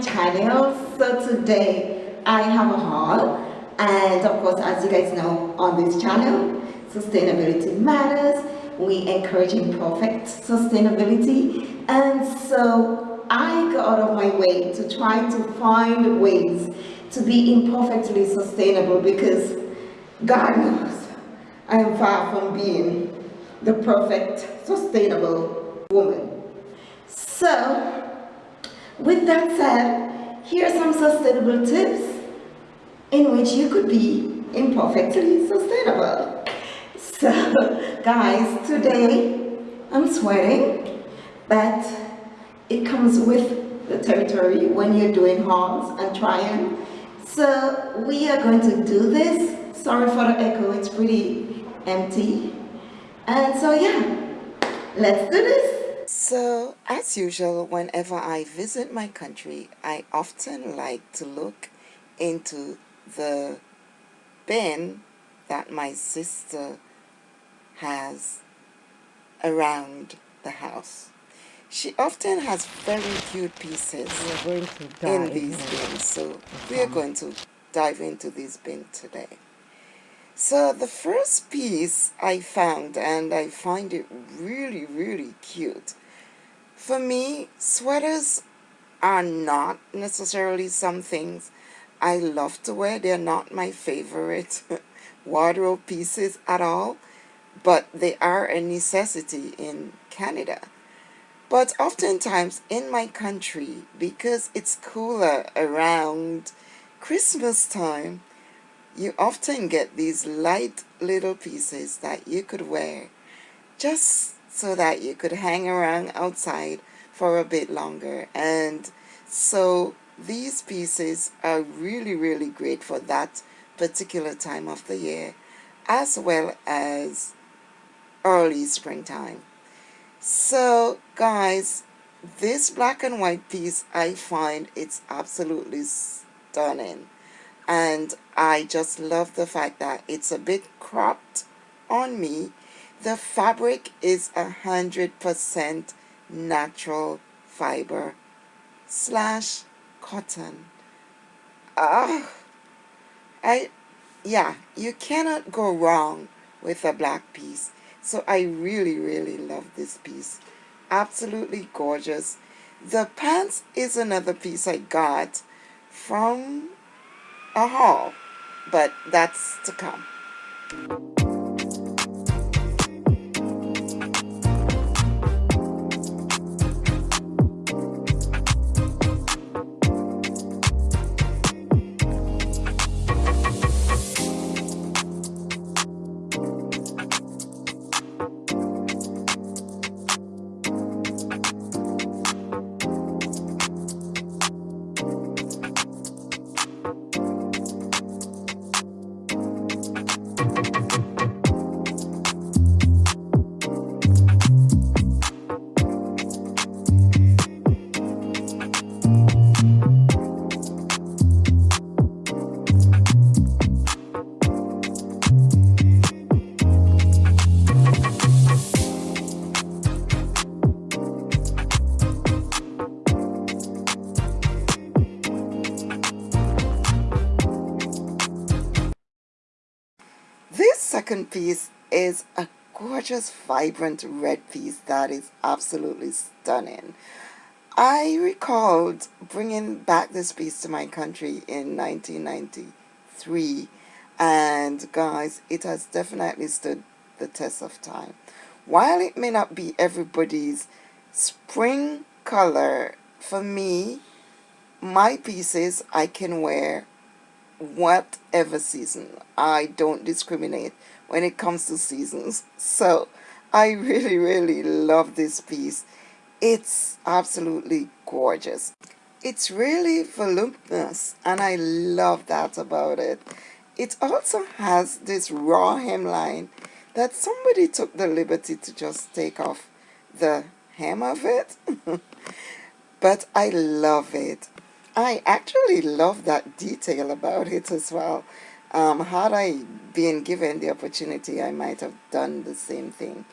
channel. So today I have a haul. And of course as you guys know on this channel sustainability matters. We encourage imperfect sustainability. And so I go out of my way to try to find ways to be imperfectly sustainable because God knows I am far from being the perfect sustainable woman. So with that said, here are some sustainable tips in which you could be imperfectly sustainable. So guys, today I'm sweating, but it comes with the territory when you're doing hauls and trying. So we are going to do this. Sorry for the echo, it's pretty empty. And so yeah, let's do this. So, as usual, whenever I visit my country, I often like to look into the bin that my sister has around the house. She often has very cute pieces in these bins, so we are going to dive into this bin today. So the first piece I found, and I find it really, really cute, for me, sweaters are not necessarily some things I love to wear. They're not my favorite wardrobe pieces at all, but they are a necessity in Canada. But oftentimes in my country, because it's cooler around Christmas time, you often get these light little pieces that you could wear just so that you could hang around outside for a bit longer. And so these pieces are really really great for that particular time of the year as well as early springtime. So guys this black and white piece I find it's absolutely stunning. And I just love the fact that it's a bit cropped on me the fabric is a hundred percent natural fiber slash cotton. Ah, I, yeah, you cannot go wrong with a black piece. So I really, really love this piece. Absolutely gorgeous. The pants is another piece I got from a haul, but that's to come. Piece is a gorgeous vibrant red piece that is absolutely stunning. I recalled bringing back this piece to my country in 1993 and guys it has definitely stood the test of time. While it may not be everybody's spring color for me my pieces I can wear whatever season. I don't discriminate when it comes to seasons. So I really, really love this piece. It's absolutely gorgeous. It's really voluminous and I love that about it. It also has this raw hemline that somebody took the liberty to just take off the hem of it. but I love it. I actually love that detail about it as well. Um, had I been given the opportunity, I might have done the same thing.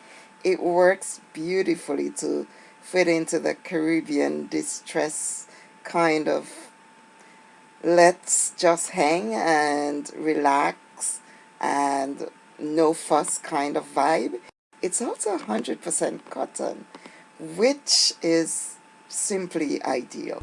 It works beautifully to fit into the Caribbean distress kind of let's just hang and relax and no fuss kind of vibe. It's also 100% cotton, which is simply ideal.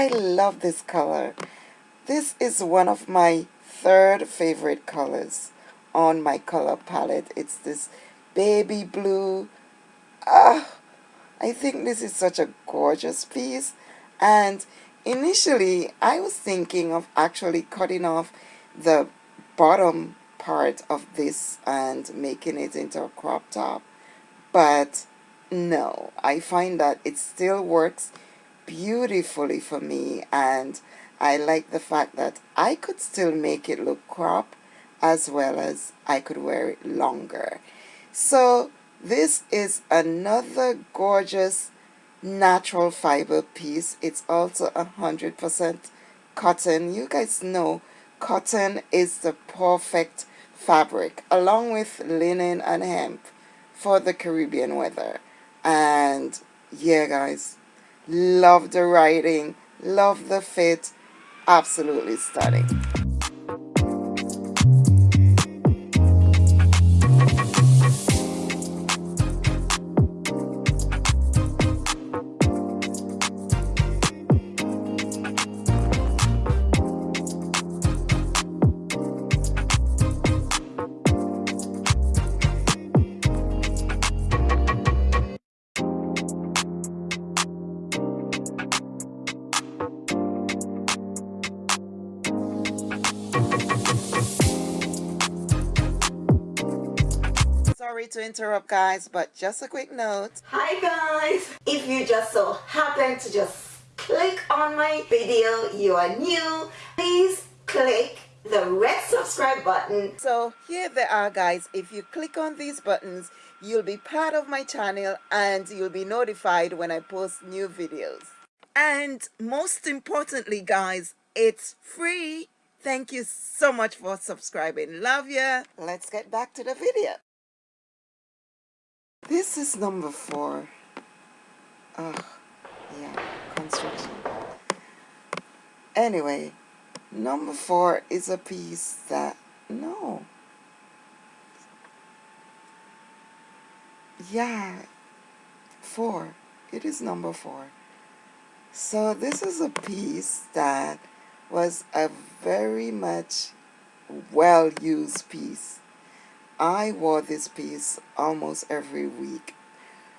I love this color. This is one of my third favorite colors on my color palette. It's this baby blue. Ah, I think this is such a gorgeous piece. And initially, I was thinking of actually cutting off the bottom part of this and making it into a crop top but no, I find that it still works beautifully for me and I like the fact that I could still make it look crop as well as I could wear it longer. So this is another gorgeous natural fiber piece. It's also a hundred percent cotton. You guys know cotton is the perfect fabric along with linen and hemp for the Caribbean weather. And yeah, guys, love the writing, love the fit, absolutely stunning. Sorry to interrupt guys but just a quick note. Hi guys. If you just so happen to just click on my video you are new please click the red subscribe button. So here they are guys. If you click on these buttons you'll be part of my channel and you'll be notified when I post new videos. And most importantly guys it's free. Thank you so much for subscribing. Love ya. Let's get back to the video this is number four. Ugh, yeah, construction. Anyway, number four is a piece that, no. Yeah, four. It is number four. So this is a piece that was a very much well-used piece I wore this piece almost every week.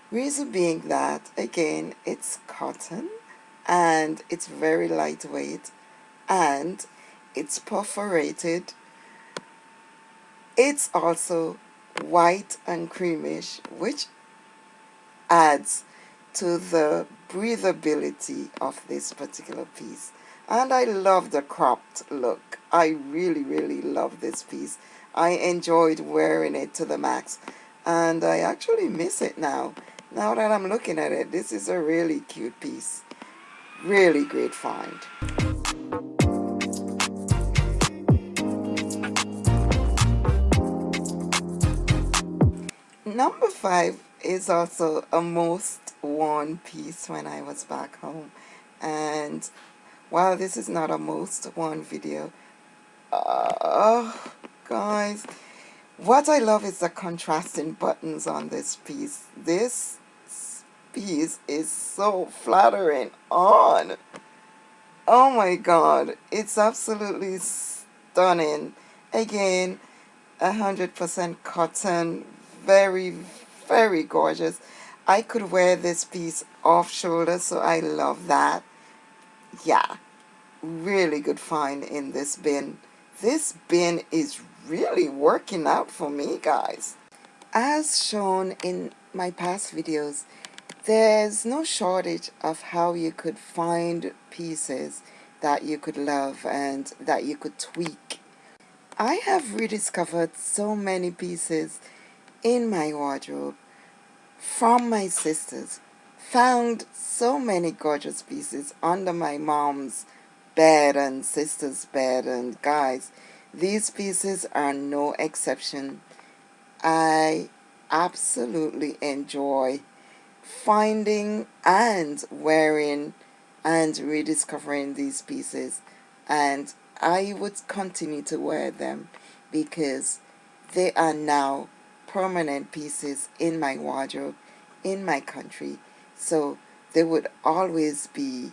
Reason being that, again, it's cotton and it's very lightweight and it's perforated. It's also white and creamish, which adds to the breathability of this particular piece. And I love the cropped look. I really, really love this piece. I enjoyed wearing it to the max and I actually miss it now. Now that I'm looking at it, this is a really cute piece. Really great find. Number five is also a most worn piece when I was back home. And while this is not a most worn video, uh, guys. What I love is the contrasting buttons on this piece. This piece is so flattering on. Oh my god. It's absolutely stunning. Again hundred percent cotton. Very very gorgeous. I could wear this piece off shoulder so I love that. Yeah. Really good find in this bin. This bin is really working out for me guys. As shown in my past videos, there's no shortage of how you could find pieces that you could love and that you could tweak. I have rediscovered so many pieces in my wardrobe from my sisters. Found so many gorgeous pieces under my mom's bed and sister's bed and guys, these pieces are no exception. I absolutely enjoy finding and wearing and rediscovering these pieces and I would continue to wear them because they are now permanent pieces in my wardrobe in my country so they would always be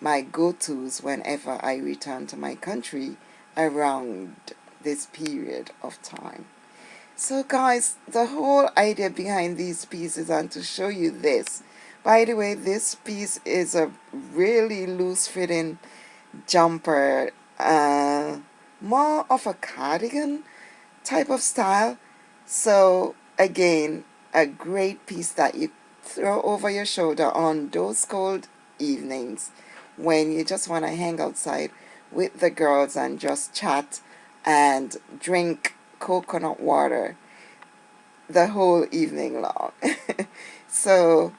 my go-tos whenever I return to my country around this period of time so guys, the whole idea behind these pieces and to show you this. By the way, this piece is a really loose fitting jumper, uh, more of a cardigan type of style. So again, a great piece that you throw over your shoulder on those cold evenings when you just want to hang outside with the girls and just chat and drink coconut water the whole evening long. so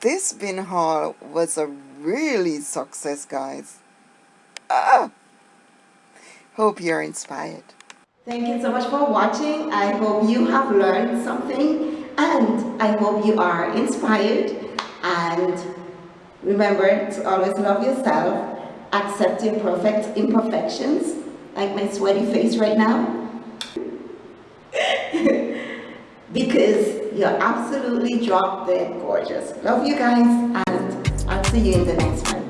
this bin haul was a really success guys. Ah! Hope you're inspired. Thank you so much for watching. I hope you have learned something and I hope you are inspired and remember to always love yourself, accept your perfect imperfections like my sweaty face right now because you're absolutely drop dead gorgeous. Love you guys and I'll see you in the next one.